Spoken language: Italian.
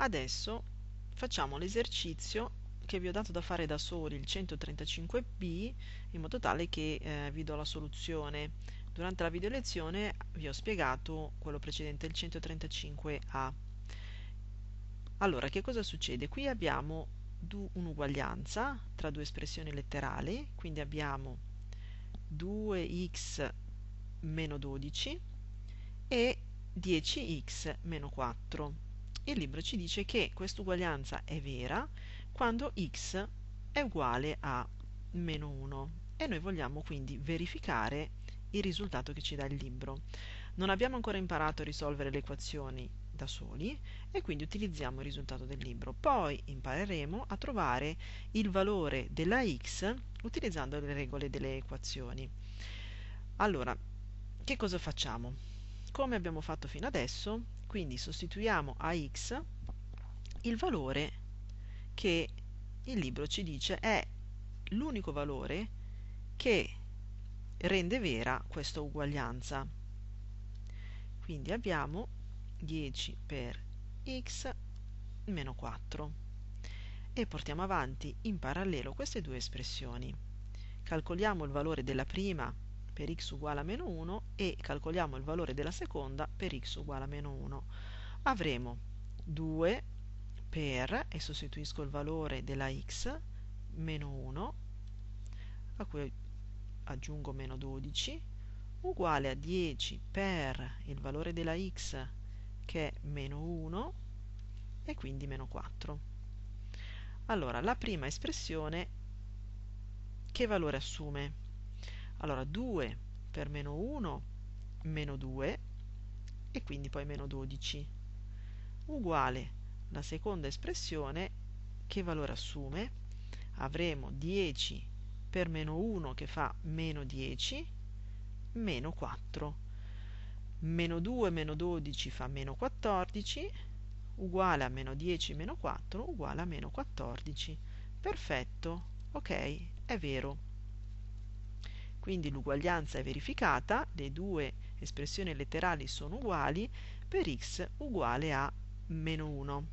adesso facciamo l'esercizio che vi ho dato da fare da soli, il 135b, in modo tale che eh, vi do la soluzione. Durante la video lezione vi ho spiegato quello precedente, il 135a. Allora, che cosa succede? Qui abbiamo un'uguaglianza tra due espressioni letterali, quindi abbiamo 2x meno 12 e 10x meno 4. Il libro ci dice che questa uguaglianza è vera quando x è uguale a meno 1 e noi vogliamo quindi verificare il risultato che ci dà il libro. Non abbiamo ancora imparato a risolvere le equazioni da soli e quindi utilizziamo il risultato del libro. Poi impareremo a trovare il valore della x utilizzando le regole delle equazioni. Allora, che cosa facciamo? Come abbiamo fatto fino adesso, quindi sostituiamo a x il valore che il libro ci dice è l'unico valore che rende vera questa uguaglianza. Quindi abbiamo 10 per x meno 4 e portiamo avanti in parallelo queste due espressioni. Calcoliamo il valore della prima per x uguale a meno 1 e calcoliamo il valore della seconda per x uguale a meno 1. Avremo 2 per, e sostituisco il valore della x, meno 1, a cui aggiungo meno 12, uguale a 10 per il valore della x, che è meno 1, e quindi meno 4. Allora, la prima espressione che valore assume? Allora, 2 per meno 1, meno 2, e quindi poi meno 12, uguale la seconda espressione che valore assume? Avremo 10 per meno 1 che fa meno 10, meno 4. Meno 2 meno 12 fa meno 14, uguale a meno 10 meno 4 uguale a meno 14. Perfetto, ok, è vero. Quindi l'uguaglianza è verificata, le due espressioni letterali sono uguali per x uguale a meno 1.